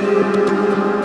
Música